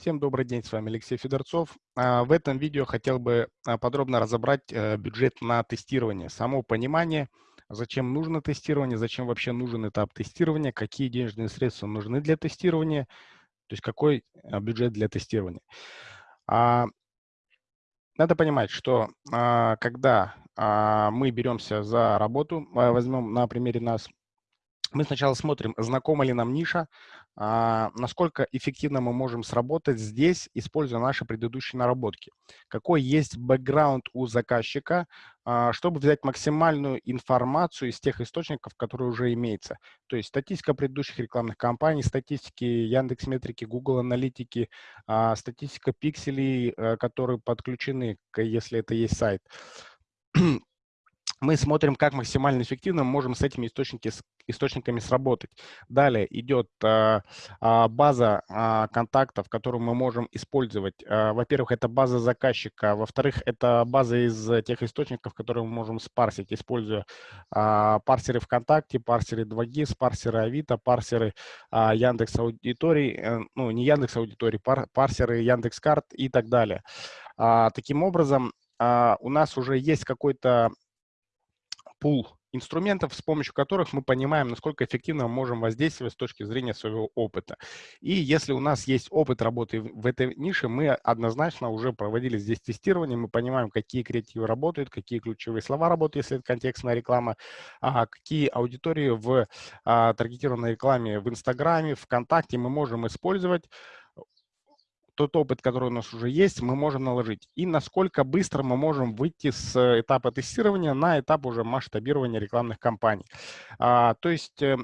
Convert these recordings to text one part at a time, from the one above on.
Всем добрый день, с вами Алексей Федорцов. А, в этом видео хотел бы а, подробно разобрать э, бюджет на тестирование, само понимание, зачем нужно тестирование, зачем вообще нужен этап тестирования, какие денежные средства нужны для тестирования, то есть какой а, бюджет для тестирования. Надо понимать, что когда мы беремся за работу, возьмем на примере нас, мы сначала смотрим, знакома ли нам ниша, насколько эффективно мы можем сработать здесь, используя наши предыдущие наработки. Какой есть бэкграунд у заказчика, а, чтобы взять максимальную информацию из тех источников, которые уже имеются. То есть статистика предыдущих рекламных кампаний, статистики Яндекс Метрики, Google Аналитики, а, статистика пикселей, э, которые подключены, если это есть сайт мы смотрим, как максимально эффективно мы можем с этими источники, источниками сработать. Далее идет а, а, база а, контактов, которую мы можем использовать. А, Во-первых, это база заказчика. Во-вторых, это база из тех источников, которые мы можем спарсить, используя а, парсеры ВКонтакте, парсеры 2GIS, парсеры Авито, парсеры а, Яндекс Аудиторий, э, ну не Яндекс Аудиторий, пар, парсеры Яндекс.Карт и так далее. А, таким образом, у нас уже есть какой-то пул инструментов, с помощью которых мы понимаем, насколько эффективно мы можем воздействовать с точки зрения своего опыта. И если у нас есть опыт работы в этой нише, мы однозначно уже проводили здесь тестирование, мы понимаем, какие креативы работают, какие ключевые слова работают, если это контекстная реклама, а какие аудитории в а, таргетированной рекламе в Инстаграме, ВКонтакте мы можем использовать, тот опыт, который у нас уже есть, мы можем наложить. И насколько быстро мы можем выйти с этапа тестирования на этап уже масштабирования рекламных кампаний. А, то есть, э,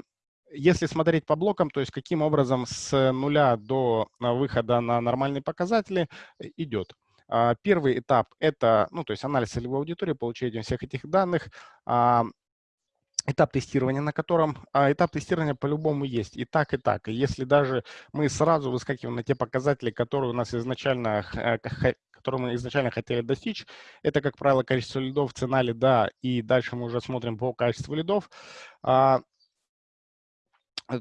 если смотреть по блокам, то есть каким образом с нуля до выхода на нормальные показатели э, идет. А, первый этап – это ну, то есть анализ целевой аудитории, получение всех этих данных. Этап тестирования, на котором а, этап тестирования по-любому есть и так, и так. И если даже мы сразу выскакиваем на те показатели, которые у нас изначально, э, которые мы изначально хотели достичь, это, как правило, количество лидов, цена лида, и дальше мы уже смотрим по качеству лидов, а,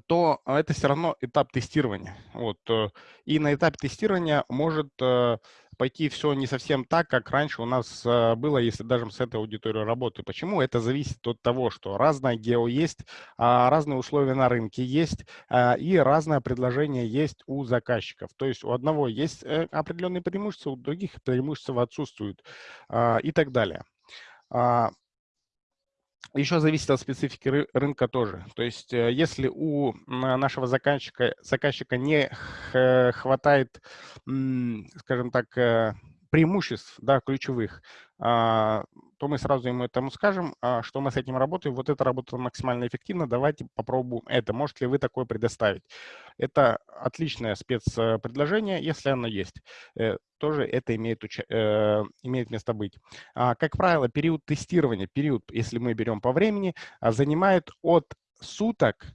то это все равно этап тестирования. Вот. Э, и на этапе тестирования может э, пойти все не совсем так, как раньше у нас э, было, если даже с этой аудиторией работать. Почему? Это зависит от того, что разное гео есть, а, разные условия на рынке есть, а, и разное предложение есть у заказчиков. То есть у одного есть определенные преимущества, у других преимущества отсутствуют а, и так далее. Еще зависит от специфики рынка тоже. То есть э, если у нашего заказчика, заказчика не хватает, скажем так, э, преимуществ да, ключевых, то мы сразу ему этому скажем, а, что мы с этим работаем. Вот это работает максимально эффективно, давайте попробуем это. Можете ли вы такое предоставить? Это отличное спецпредложение, если оно есть. Э, тоже это имеет, э, имеет место быть. А, как правило, период тестирования, период, если мы берем по времени, занимает от суток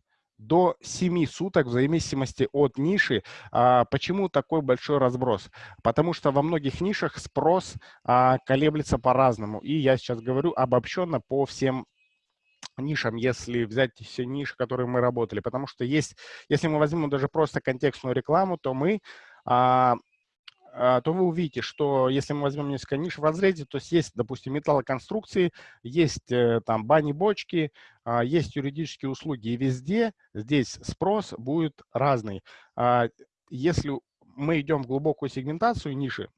до 7 суток в зависимости от ниши. А, почему такой большой разброс? Потому что во многих нишах спрос а, колеблется по-разному. И я сейчас говорю обобщенно по всем нишам, если взять все ниши, которые мы работали. Потому что есть, если мы возьмем даже просто контекстную рекламу, то мы а, то вы увидите, что если мы возьмем несколько ниш в разрезе, то есть, допустим, металлоконструкции, есть э, там бани-бочки, а, есть юридические услуги, и везде здесь спрос будет разный. А, если мы идем в глубокую сегментацию ниши,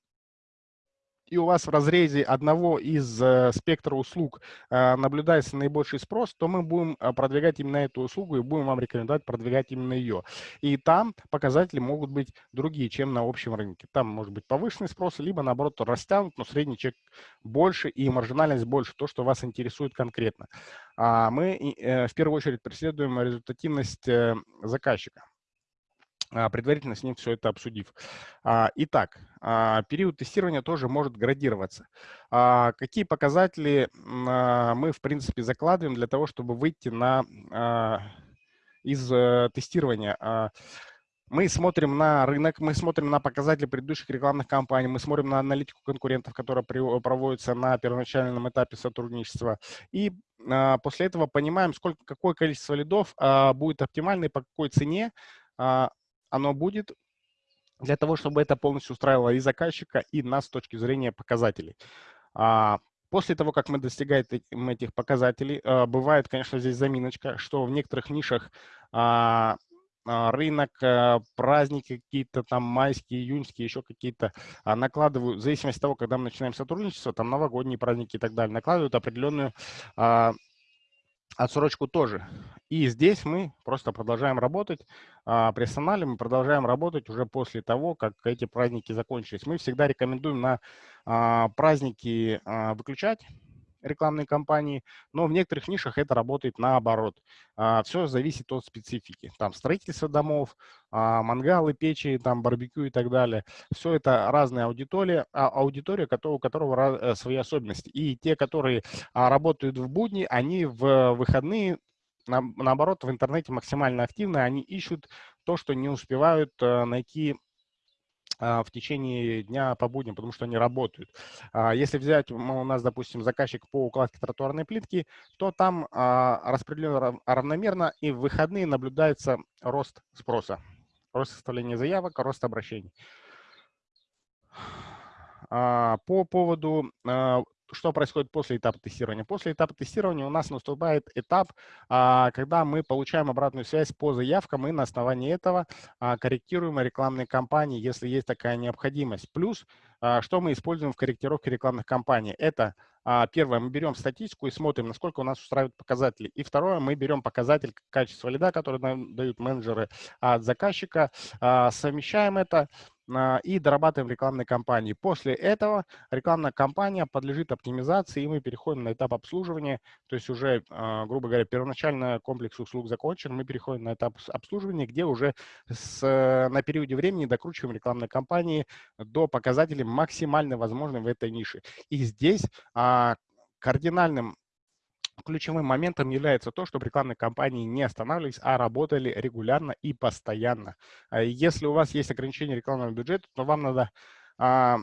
и у вас в разрезе одного из э, спектра услуг э, наблюдается наибольший спрос, то мы будем э, продвигать именно эту услугу и будем вам рекомендовать продвигать именно ее. И там показатели могут быть другие, чем на общем рынке. Там может быть повышенный спрос, либо наоборот растянут, но средний чек больше и маржинальность больше, то, что вас интересует конкретно. А мы в первую очередь преследуем результативность заказчика. А, предварительно с ним все это обсудив. А, итак, а, период тестирования тоже может градироваться. Какие показатели мы, в принципе, закладываем для того, чтобы выйти на, из э, тестирования? Мы смотрим на рынок, мы смотрим на показатели предыдущих рекламных кампаний, мы смотрим на аналитику конкурентов, которая проводится на первоначальном этапе сотрудничества. И после этого понимаем, сколько, какое количество лидов будет оптимально и по какой цене оно будет для того, чтобы это полностью устраивало и заказчика, и нас с точки зрения показателей. А, после того, как мы достигаем этих показателей, а, бывает, конечно, здесь заминочка, что в некоторых нишах а, рынок, праздники какие-то там майские, июньские, еще какие-то накладывают, в зависимости от того, когда мы начинаем сотрудничество, там новогодние праздники и так далее, накладывают определенную отсрочку тоже. И здесь мы просто продолжаем работать. А, при арсенале мы продолжаем работать уже после того, как эти праздники закончились. Мы всегда рекомендуем на а, праздники а, выключать рекламные кампании, но в некоторых нишах это работает наоборот. А, Все зависит от специфики. Там строительство домов, а, мангалы, печи, там барбекю и так далее. Все это разная аудитория, а аудитория, у которого э, свои особенности. И те, которые работают в будни, они в выходные наоборот, в интернете максимально активны, они ищут то, что не успевают э, найти в течение дня по будням, потому что они работают. А, если взять у нас, допустим, заказчик по укладке тротуарной плитки, то там а, распределено равномерно, и в выходные наблюдается рост спроса, рост составления заявок, рост обращений. По поводу что происходит после этапа тестирования? После этапа тестирования у нас наступает этап, а, когда мы получаем обратную связь по заявкам и на основании этого а, корректируем рекламные кампании, если есть такая необходимость. Плюс, а, что мы используем в корректировке рекламных кампаний? Это Первое, мы берем статистику и смотрим, насколько у нас устраивают показатели. И второе, мы берем показатель качества лида, который нам дают менеджеры от заказчика, совмещаем это и дорабатываем рекламные кампании. После этого рекламная кампания подлежит оптимизации, и мы переходим на этап обслуживания. То есть уже, а, грубо говоря, первоначально комплекс услуг закончен, мы переходим на этап обслуживания, где уже с, на периоде времени докручиваем рекламные кампании до показателей максимально возможных в этой нише. И здесь а, кардинальным Ключевым моментом является то, чтобы рекламные кампании не останавливались, а работали регулярно и постоянно. А если у вас есть ограничение рекламного бюджета, то вам надо а,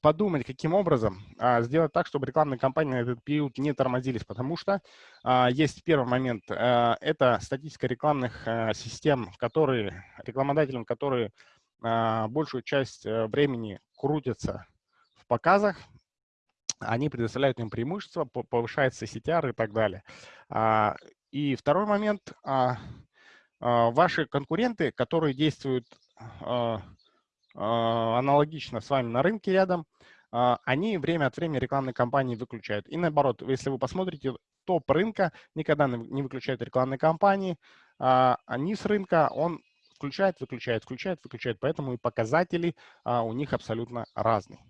подумать, каким образом а, сделать так, чтобы рекламные кампании на этот период не тормозились, потому что есть первый момент, это статистика рекламных систем, которые, рекламодателям, которые большую часть а, времени крутятся в показах, они предоставляют им преимущества, повышается CTR и так далее. А, и второй момент. А, а, ваши конкуренты, которые действуют аналогично с вами на рынке рядом, они время от времени рекламные кампании выключают. И наоборот, если вы посмотрите, топ рынка никогда не выключает рекламные кампании, а низ рынка он включает, выключает, включает, выключает. Поэтому и показатели у них абсолютно разные.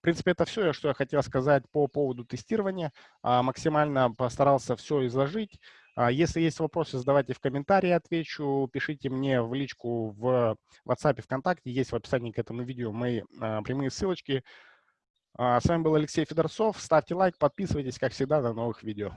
В принципе, это все, что я хотел сказать по поводу тестирования. А, максимально постарался все изложить. А, если есть вопросы, задавайте в комментарии, отвечу. Пишите мне в личку в WhatsApp, ВКонтакте. Есть в описании к этому видео мои а, прямые ссылочки. С вами был Алексей Федорцов. Ставьте лайк, подписывайтесь, как всегда, до новых видео.